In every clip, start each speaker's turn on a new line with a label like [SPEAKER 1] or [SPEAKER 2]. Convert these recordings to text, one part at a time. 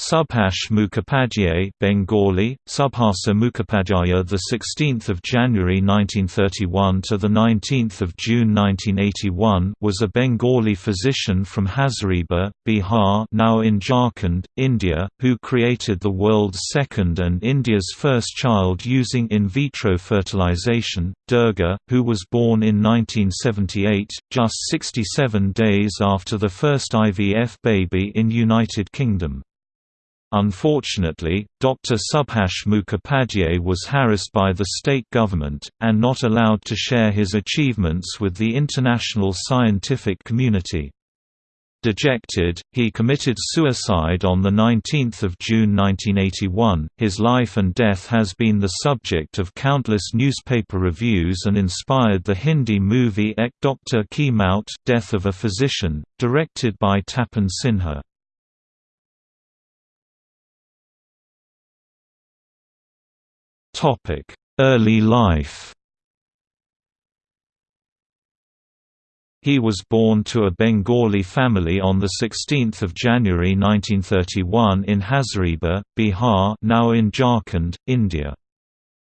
[SPEAKER 1] Subhash Mukhopadhyay Bengali Subhasa Mukhopadhyaya the 16th of January 1931 to the 19th of June 1981 was a Bengali physician from Hazaribagh Bihar now in Jharkhand India who created the world's second and India's first child using in vitro fertilization Durga who was born in 1978 just 67 days after the first IVF baby in United Kingdom Unfortunately, Dr. Subhash Mukhopadhyay was harassed by the state government, and not allowed to share his achievements with the international scientific community. Dejected, he committed suicide on 19 June 1981. His life and death has been the subject of countless newspaper reviews and inspired the Hindi movie Ek Dr. Ki Maut Death of a Physician, directed by Tapan Sinha. Early life He was born to a Bengali family on 16 January 1931 in Hazaribagh, Bihar now in Jharkhand, India.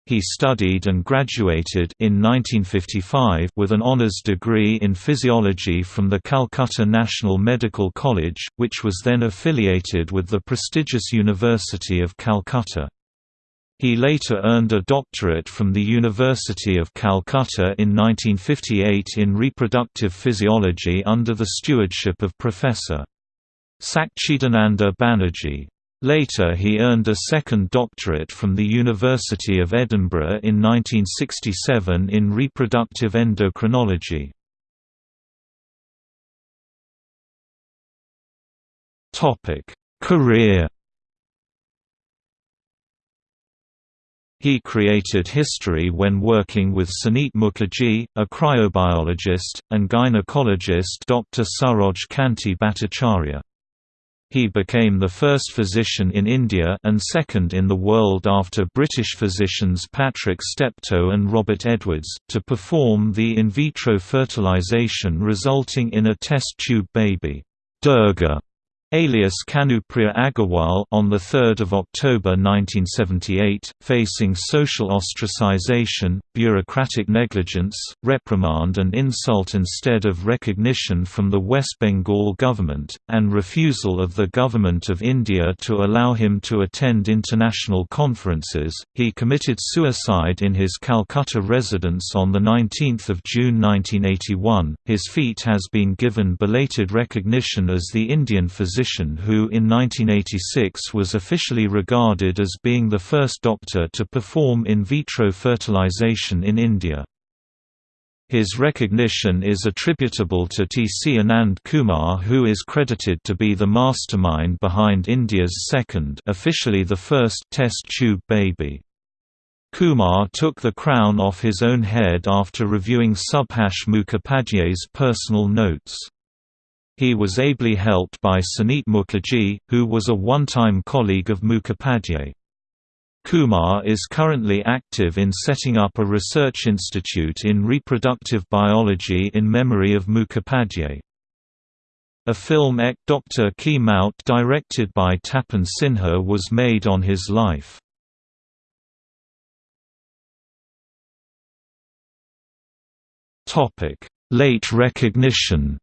[SPEAKER 1] He studied and graduated in 1955 with an honours degree in physiology from the Calcutta National Medical College, which was then affiliated with the prestigious University of Calcutta. He later earned a doctorate from the University of Calcutta in 1958 in reproductive physiology under the stewardship of Professor. Sakchidananda Banerjee. Later he earned a second doctorate from the University of Edinburgh in 1967 in reproductive endocrinology. Career He created history when working with Suneet Mukherjee, a cryobiologist, and gynecologist Dr. Saroj Kanti Bhattacharya. He became the first physician in India and second in the world after British physicians Patrick Steptoe and Robert Edwards, to perform the in vitro fertilization resulting in a test tube baby, Durga alias Kanupriya Agarwal on 3 October 1978, facing social ostracization, bureaucratic negligence, reprimand and insult instead of recognition from the West Bengal government, and refusal of the Government of India to allow him to attend international conferences, he committed suicide in his Calcutta residence on 19 June 1981. His feat has been given belated recognition as the Indian physician physician who in 1986 was officially regarded as being the first doctor to perform in vitro fertilization in India. His recognition is attributable to T. C. Anand Kumar who is credited to be the mastermind behind India's second officially the first test tube baby. Kumar took the crown off his own head after reviewing Subhash Mukhopadhyay's personal notes. He was ably helped by Suneet Mukherjee, who was a one-time colleague of Mukhopadhyay. Kumar is currently active in setting up a research institute in reproductive biology in memory of Mukhopadhyay. A film Ek Dr. Ki Maut directed by Tapan Sinha was made on his life. Late recognition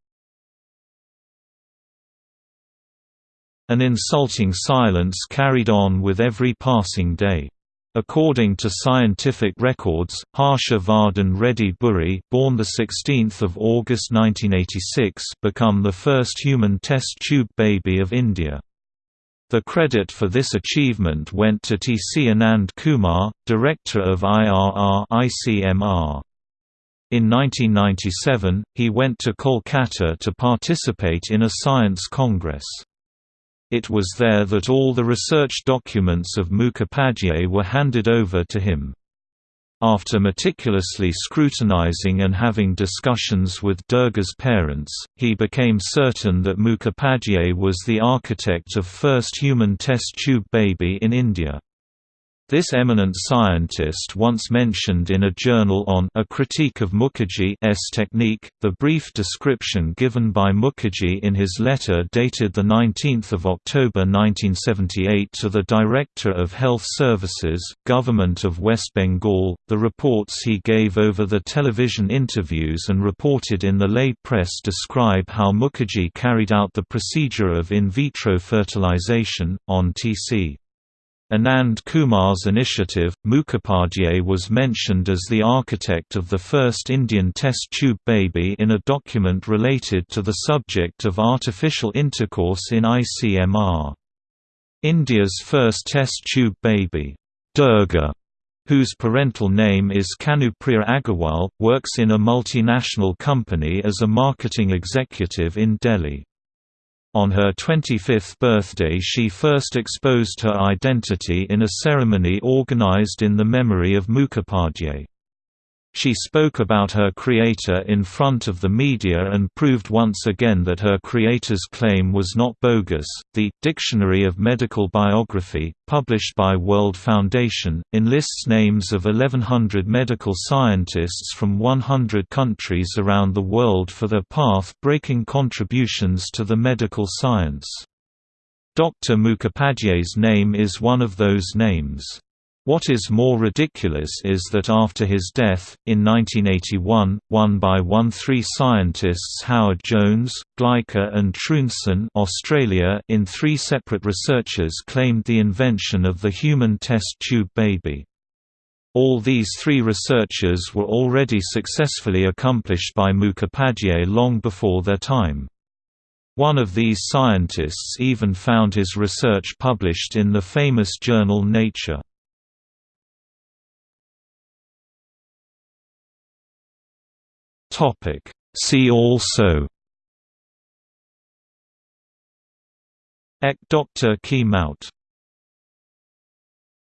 [SPEAKER 1] An insulting silence carried on with every passing day. According to scientific records, Harsha Vardhan Reddy Burri born 16 August 1986 become the first human test tube baby of India. The credit for this achievement went to T. C. Anand Kumar, director of IRR ICMR. In 1997, he went to Kolkata to participate in a science congress. It was there that all the research documents of Mukhopadhyay were handed over to him. After meticulously scrutinizing and having discussions with Durga's parents, he became certain that Mukhopadhyay was the architect of first human test tube baby in India. This eminent scientist once mentioned in a journal on A Critique of Mukherjee's Technique, the brief description given by Mukherjee in his letter dated 19 October 1978 to the Director of Health Services, Government of West Bengal, the reports he gave over the television interviews and reported in the lay press describe how Mukherjee carried out the procedure of in vitro fertilization, on TC. Anand Kumar's initiative, Mukhopadhyay was mentioned as the architect of the first Indian test tube baby in a document related to the subject of artificial intercourse in ICMR. India's first test tube baby, Durga, whose parental name is Kanupriya Agarwal, works in a multinational company as a marketing executive in Delhi. On her 25th birthday she first exposed her identity in a ceremony organized in the memory of Mukhopadhyay. She spoke about her creator in front of the media and proved once again that her creator's claim was not bogus. The Dictionary of Medical Biography, published by World Foundation, enlists names of 1100 medical scientists from 100 countries around the world for their path-breaking contributions to the medical science. Dr. Mukhopadhyay's name is one of those names. What is more ridiculous is that after his death, in 1981, one by one three scientists Howard Jones, Gleicher and Trounson Australia in three separate researchers claimed the invention of the human test tube baby. All these three researchers were already successfully accomplished by Mukhopadhyay long before their time. One of these scientists even found his research published in the famous journal Nature. Topic See also Ek Dr. Ki Maut